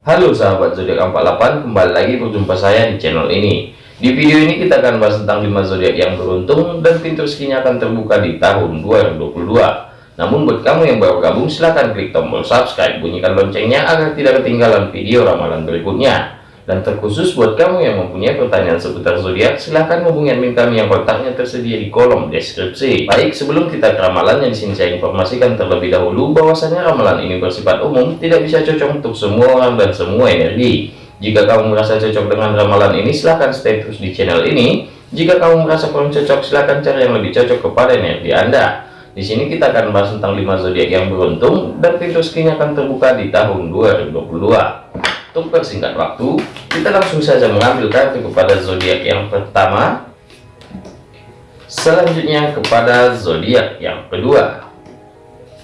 Halo sahabat zodiak 48 kembali lagi berjumpa saya di channel ini. Di video ini kita akan bahas tentang 5 zodiak yang beruntung dan pintu rezekinya akan terbuka di tahun 2022 namun buat kamu yang baru gabung silahkan klik tombol subscribe bunyikan loncengnya agar tidak ketinggalan video ramalan berikutnya dan terkhusus buat kamu yang mempunyai pertanyaan seputar zodiak, silahkan hubungi admin kami yang kontaknya tersedia di kolom deskripsi. Baik, sebelum kita ke ramalan yang di sini saya informasikan terlebih dahulu bahwasanya ramalan ini bersifat umum, tidak bisa cocok untuk semua orang dan semua energi. Jika kamu merasa cocok dengan ramalan ini, silahkan stay terus di channel ini. Jika kamu merasa kurang cocok, silahkan cari yang lebih cocok kepada energi Anda. Di sini kita akan bahas tentang 5 zodiak yang beruntung dan pintu rezekinya akan terbuka di tahun 2022. Untuk persingkat waktu, kita langsung saja mengambil kartu kepada zodiak yang pertama. Selanjutnya kepada zodiak yang kedua.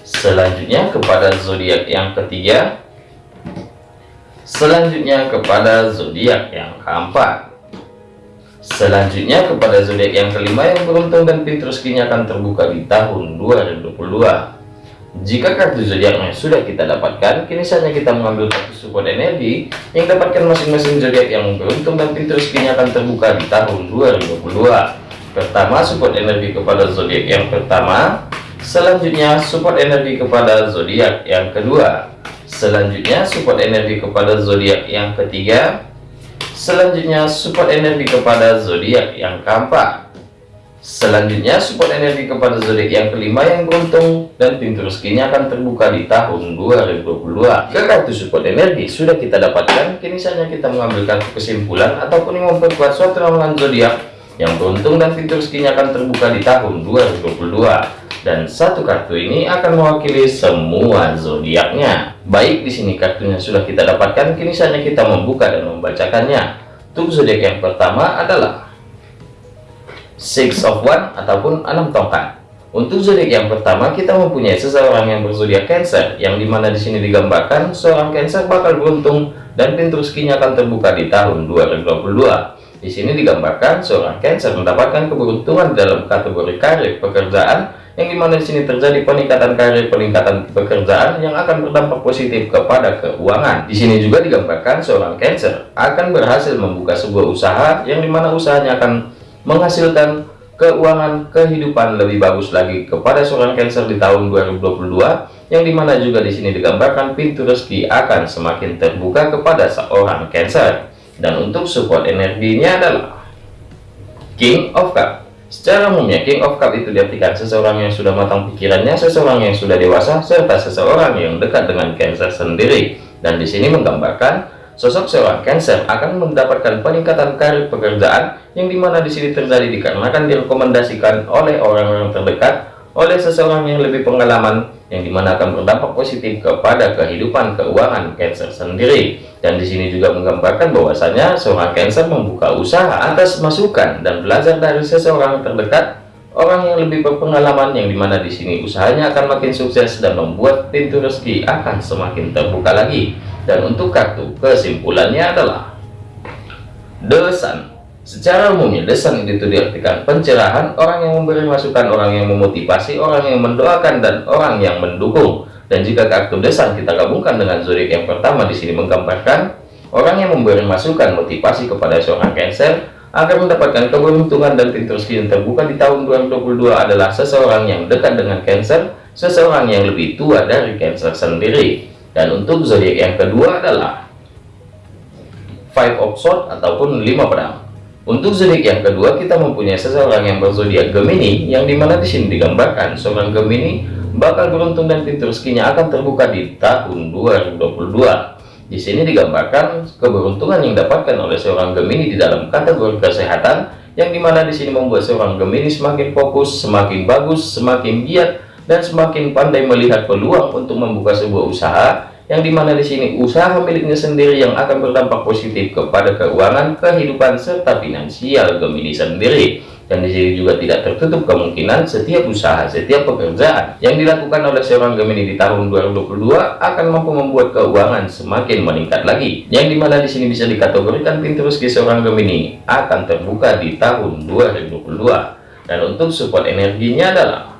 Selanjutnya kepada zodiak yang ketiga. Selanjutnya kepada zodiak yang keempat. Selanjutnya kepada zodiak yang kelima yang beruntung dan pintu rezekinya akan terbuka di tahun 2022. Jika kartu zodiaknya sudah kita dapatkan, kini saatnya kita mengambil kartu support energi yang dapatkan masing-masing zodiak yang beruntung dan pintu rezekinya akan terbuka di tahun 2022. Pertama, support energi kepada zodiak yang pertama. Selanjutnya, support energi kepada zodiak yang kedua. Selanjutnya, support energi kepada zodiak yang ketiga. Selanjutnya, support energi kepada zodiak yang keempat. Selanjutnya support energi kepada zodiak yang kelima yang beruntung dan pintu rezekinya akan terbuka di tahun 2022. Jika kartu support energi sudah kita dapatkan, kini saatnya kita mengambil kartu kesimpulan ataupun memperkuat suatu ramalan zodiak yang beruntung dan pintu rezekinya akan terbuka di tahun 2022. Dan satu kartu ini akan mewakili semua zodiaknya. Baik di sini kartunya sudah kita dapatkan, kini saatnya kita membuka dan membacakannya. Untuk zodiak yang pertama adalah six of one ataupun enam tongkat. Untuk zodiak yang pertama kita mempunyai seseorang yang berzodiak Cancer yang di mana di sini digambarkan seorang Cancer bakal beruntung dan pintu rezekinya akan terbuka di tahun 2022 di sini digambarkan seorang Cancer mendapatkan keberuntungan dalam kategori karir pekerjaan yang di mana di sini terjadi peningkatan karir peningkatan pekerjaan yang akan berdampak positif kepada keuangan. Di sini juga digambarkan seorang Cancer akan berhasil membuka sebuah usaha yang di mana usahanya akan menghasilkan keuangan kehidupan lebih bagus lagi kepada seorang Cancer di tahun 2022 yang di mana juga di sini digambarkan pintu rezeki akan semakin terbuka kepada seorang Cancer. Dan untuk support energinya adalah King of Cup. Secara umumnya King of Cup itu diartikan seseorang yang sudah matang pikirannya seseorang yang sudah dewasa serta seseorang yang dekat dengan Cancer sendiri. Dan di sini menggambarkan Sosok seorang Cancer akan mendapatkan peningkatan karir pekerjaan yang di mana di sini terjadi dikarenakan direkomendasikan oleh orang-orang terdekat oleh seseorang yang lebih pengalaman yang di mana akan berdampak positif kepada kehidupan keuangan Cancer sendiri. Dan di sini juga menggambarkan bahwasanya seorang Cancer membuka usaha atas masukan dan belajar dari seseorang terdekat orang yang lebih berpengalaman yang di mana di sini usahanya akan makin sukses dan membuat pintu rezeki akan semakin terbuka lagi dan untuk kartu kesimpulannya adalah The Sun secara umumnya The Sun itu diartikan pencerahan orang yang memberi masukan orang yang memotivasi orang yang mendoakan dan orang yang mendukung. Dan jika kartu The Sun kita gabungkan dengan zodiak yang pertama di sini menggambarkan orang yang memberi masukan motivasi kepada seorang Cancer agar mendapatkan keberuntungan dan pintu rezeki yang terbuka di tahun 2022 adalah seseorang yang dekat dengan Cancer seseorang yang lebih tua dari Cancer sendiri dan untuk zodiak yang kedua adalah five of sword ataupun lima pedang. Untuk zodiak yang kedua kita mempunyai seseorang yang berzodiak Gemini yang di mana di sini digambarkan seorang Gemini bakal beruntung dan pintu rezekinya akan terbuka di tahun 2022 di sini digambarkan keberuntungan yang dapatkan oleh seorang Gemini di dalam kategori kesehatan yang di mana di sini membuat seorang Gemini semakin fokus semakin bagus semakin giat dan semakin pandai melihat peluang untuk membuka sebuah usaha yang di mana di sini usaha miliknya sendiri yang akan berdampak positif kepada keuangan kehidupan serta finansial Gemini sendiri. Dan di sini juga tidak tertutup kemungkinan setiap usaha setiap pekerjaan yang dilakukan oleh seorang Gemini di tahun 2022 akan mampu membuat keuangan semakin meningkat lagi. Yang di mana di sini bisa dikategorikan pintu rezeki seorang Gemini akan terbuka di tahun 2022 dan untuk support energinya adalah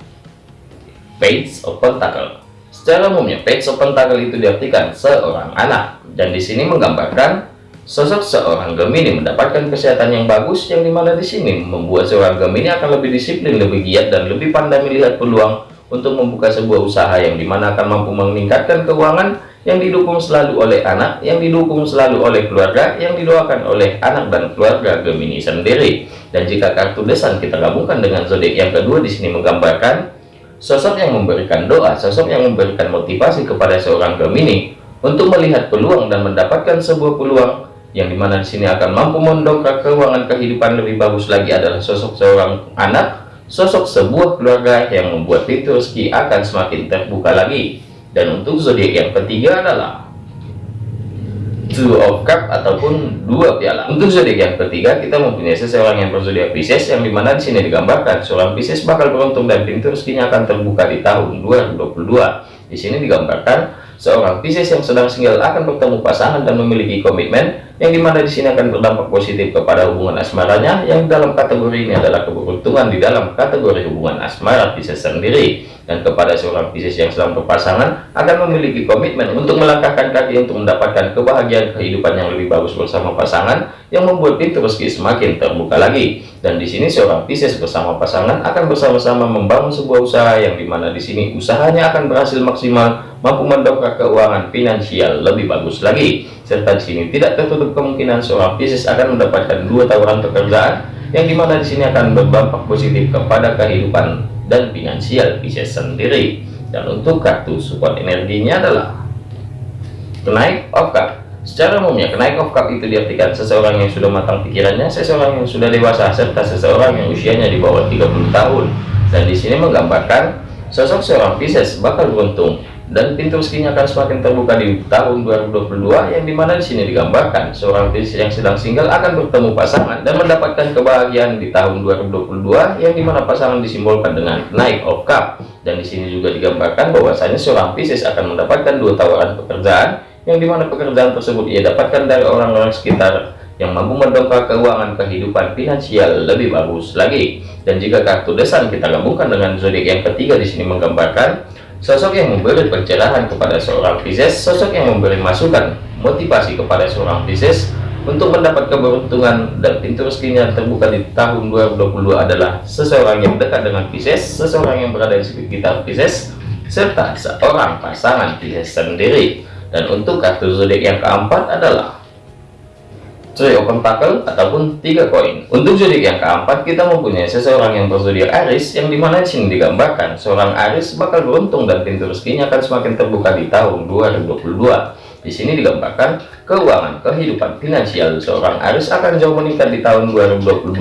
Page of Pentacle. Secara umumnya, Page of Pentacle itu diartikan seorang anak. dan di sini menggambarkan sosok seorang Gemini mendapatkan kesehatan yang bagus yang di mana di sini membuat seorang Gemini akan lebih disiplin, lebih giat dan lebih pandai melihat peluang untuk membuka sebuah usaha yang di mana akan mampu meningkatkan keuangan yang didukung selalu oleh anak, yang didukung selalu oleh keluarga, yang didoakan oleh anak dan keluarga Gemini sendiri. Dan jika kartu desan kita gabungkan dengan zodiak yang kedua di sini menggambarkan sosok yang memberikan doa, sosok yang memberikan motivasi kepada seorang Gemini untuk melihat peluang dan mendapatkan sebuah peluang yang di mana di sini akan mampu mendongkrak keuangan kehidupan lebih bagus lagi adalah sosok seorang anak, sosok sebuah keluarga yang membuat pintu rezeki akan semakin terbuka lagi. Dan untuk zodiak yang ketiga adalah two of cup ataupun dua piala. Untuk zodiak yang ketiga kita mempunyai seseorang yang berzodiak Pisces yang di mana di sini digambarkan seorang Pisces bakal beruntung dan pintu rezekinya akan terbuka di tahun 2022 di sini digambarkan seorang Pisces yang sedang single akan bertemu pasangan dan memiliki komitmen yang di mana di sini akan berdampak positif kepada hubungan asmaranya yang dalam kategori ini adalah keberuntungan di dalam kategori hubungan asmara Pisces sendiri. Dan kepada seorang Pisces yang sedang berpasangan akan memiliki komitmen untuk melangkahkan kaki untuk mendapatkan kebahagiaan kehidupan yang lebih bagus bersama pasangan yang membuat pintu rezeki semakin terbuka lagi. Dan di sini seorang Pisces bersama pasangan akan bersama-sama membangun sebuah usaha yang di mana di sini usahanya akan berhasil maksimal mampu mendongkrak keuangan finansial lebih bagus lagi serta di sini tidak tertutup kemungkinan seorang Pisces akan mendapatkan dua tawaran pekerjaan yang di mana di sini akan berdampak positif kepada kehidupan dan finansial Pisces sendiri. Dan untuk kartu support energinya adalah kenaik of cup. Secara umumnya kenaik of cup itu diartikan seseorang yang sudah matang pikirannya seseorang yang sudah dewasa serta seseorang yang usianya di bawah 30 tahun. Dan di sini menggambarkan sosok seorang Pisces bakal beruntung dan pintu rezekinya akan semakin terbuka di tahun 2022 yang di mana di sini digambarkan seorang Pisces yang sedang single akan bertemu pasangan dan mendapatkan kebahagiaan di tahun 2022 yang di mana pasangan disimbolkan dengan naik of cup. Dan di sini juga digambarkan bahwasanya seorang Pisces akan mendapatkan dua tawaran pekerjaan yang di mana pekerjaan tersebut ia dapatkan dari orang-orang sekitar yang mampu mendongkrak keuangan kehidupan finansial lebih bagus lagi. Dan jika kartu desan kita gabungkan dengan zodiak yang ketiga di sini menggambarkan Sosok yang memberi pencerahan kepada seorang Pisces, sosok yang memberi masukan, motivasi kepada seorang Pisces untuk mendapat keberuntungan dan pintu rezekinya terbuka di tahun 2022 adalah seseorang yang dekat dengan Pisces, seseorang yang berada di sekitar Pisces, serta seorang pasangan Pisces sendiri. Dan untuk kartu zodiak yang keempat adalah trio pentakel ataupun tiga koin. Untuk zodiak yang keempat kita mempunyai seseorang yang berzodiak Aris yang di mana di sini digambarkan. Seorang Aris bakal beruntung dan pintu rezekinya akan semakin terbuka di tahun 2022 di sini digambarkan keuangan kehidupan finansial. Seorang Aris akan jauh meningkat di tahun 2022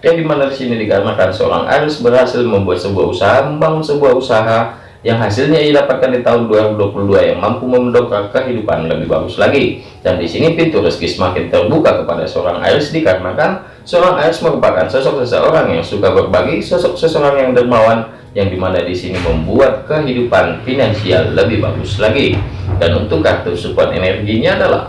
yang di mana di sini dikarenakan seorang Aris berhasil membuat sebuah usaha membangun sebuah usaha yang hasilnya ia dapatkan di tahun 2022 yang mampu mendongkrak kehidupan lebih bagus lagi. Dan di sini pintu rezeki semakin terbuka kepada seorang Aries dikarenakan seorang Aries merupakan sosok seseorang yang suka berbagi sosok seseorang yang dermawan yang di mana di sini membuat kehidupan finansial lebih bagus lagi. Dan untuk kartu support energinya adalah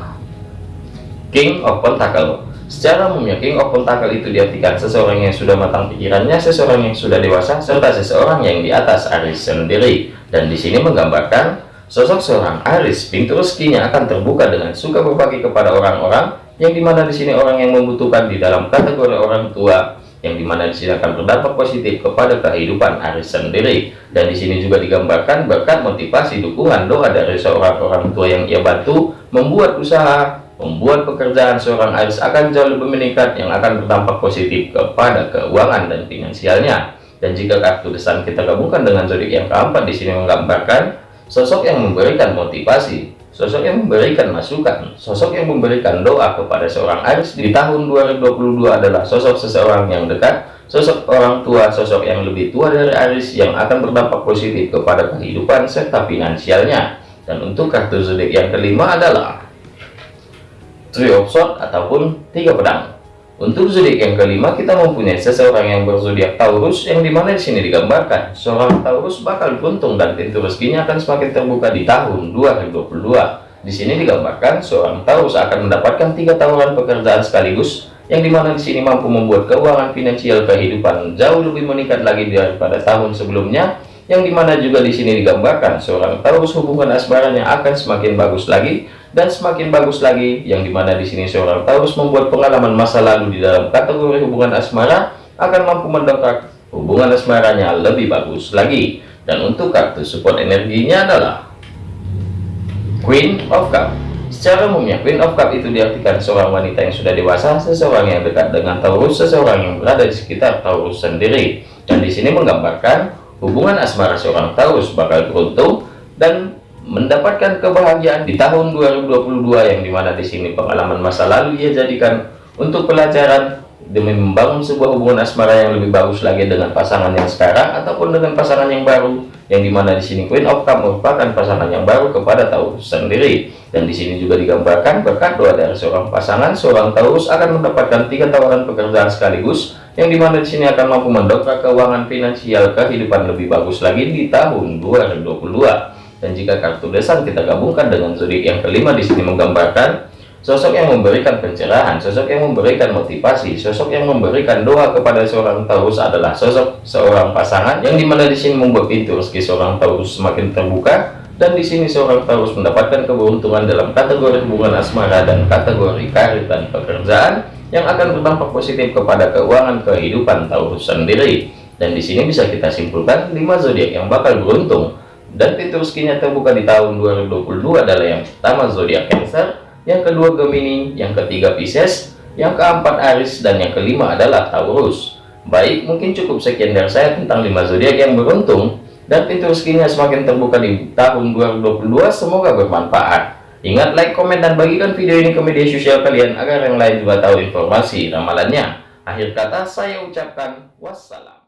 King of Pentacle Secara umumnya King of itu diartikan seseorang yang sudah matang pikirannya, seseorang yang sudah dewasa, serta seseorang yang di atas Aris sendiri. Dan di sini menggambarkan sosok seorang Aris, pintu rezekinya akan terbuka dengan suka berbagi kepada orang-orang, yang di mana di sini orang yang membutuhkan di dalam kategori orang tua, yang di mana di sini akan berdampak positif kepada kehidupan Aris sendiri. Dan di sini juga digambarkan berkat motivasi dukungan doa dari seorang orang tua yang ia bantu membuat usaha membuat pekerjaan seorang Aries akan jauh lebih meningkat yang akan berdampak positif kepada keuangan dan finansialnya. Dan jika kartu desan kita gabungkan dengan zodiak yang keempat di sini menggambarkan sosok yang memberikan motivasi, sosok yang memberikan masukan, sosok yang memberikan doa kepada seorang Aries di tahun 2022 adalah sosok seseorang yang dekat, sosok orang tua, sosok yang lebih tua dari Aries yang akan berdampak positif kepada kehidupan serta finansialnya. Dan untuk kartu zodiak yang kelima adalah three of sword ataupun tiga pedang. Untuk zodiak yang kelima kita mempunyai seseorang yang berzodiak Taurus yang di mana di sini digambarkan. Seorang Taurus bakal beruntung dan pintu rezekinya akan semakin terbuka di tahun 2022 di sini digambarkan seorang Taurus akan mendapatkan tiga tawaran pekerjaan sekaligus yang di mana di sini mampu membuat keuangan finansial kehidupan jauh lebih meningkat lagi daripada tahun sebelumnya yang di mana juga di sini digambarkan seorang Taurus hubungan asmaranya akan semakin bagus lagi dan semakin bagus lagi yang di mana di sini seorang Taurus membuat pengalaman masa lalu di dalam kategori hubungan asmara akan mampu mendongkrak hubungan asmaranya lebih bagus lagi. Dan untuk kartu support energinya adalah Queen of Cup. Secara umumnya Queen of Cup itu diartikan seorang wanita yang sudah dewasa seseorang yang dekat dengan Taurus seseorang yang berada di sekitar Taurus sendiri. Dan di sini menggambarkan hubungan asmara seorang Taurus bakal beruntung dan mendapatkan kebahagiaan di tahun 2022 yang di mana di sini pengalaman masa lalu ia jadikan untuk pelajaran demi membangun sebuah hubungan asmara yang lebih bagus lagi dengan pasangan yang sekarang ataupun dengan pasangan yang baru yang di mana di sini Queen of Cup merupakan pasangan yang baru kepada Taurus sendiri. Dan di sini juga digambarkan berkat doa dari seorang pasangan seorang Taurus akan mendapatkan tiga tawaran pekerjaan sekaligus yang di mana di sini akan mampu mendongkrak keuangan finansial kehidupan lebih bagus lagi di tahun 2022 dan jika kartu desan kita gabungkan dengan zodiak yang kelima di sini menggambarkan sosok yang memberikan pencerahan, sosok yang memberikan motivasi, sosok yang memberikan doa kepada seorang Taurus adalah sosok seorang pasangan yang di mana di sini membuat pintu rezeki seorang Taurus semakin terbuka dan di sini seorang Taurus mendapatkan keberuntungan dalam kategori hubungan asmara dan kategori karir dan pekerjaan yang akan berdampak positif kepada keuangan kehidupan Taurus sendiri. Dan di sini bisa kita simpulkan 5 zodiak yang bakal beruntung dan pintu rezekinya terbuka di tahun 2022 adalah yang pertama zodiak Cancer, yang kedua Gemini, yang ketiga Pisces, yang keempat Aries dan yang kelima adalah Taurus. Baik, mungkin cukup sekian dari saya tentang 5 zodiak yang beruntung dan pintu rezekinya semakin terbuka di tahun 2022. Semoga bermanfaat. Ingat like, komen, dan bagikan video ini ke media sosial kalian agar yang lain juga tahu informasi ramalannya. Akhir kata saya ucapkan wassalam.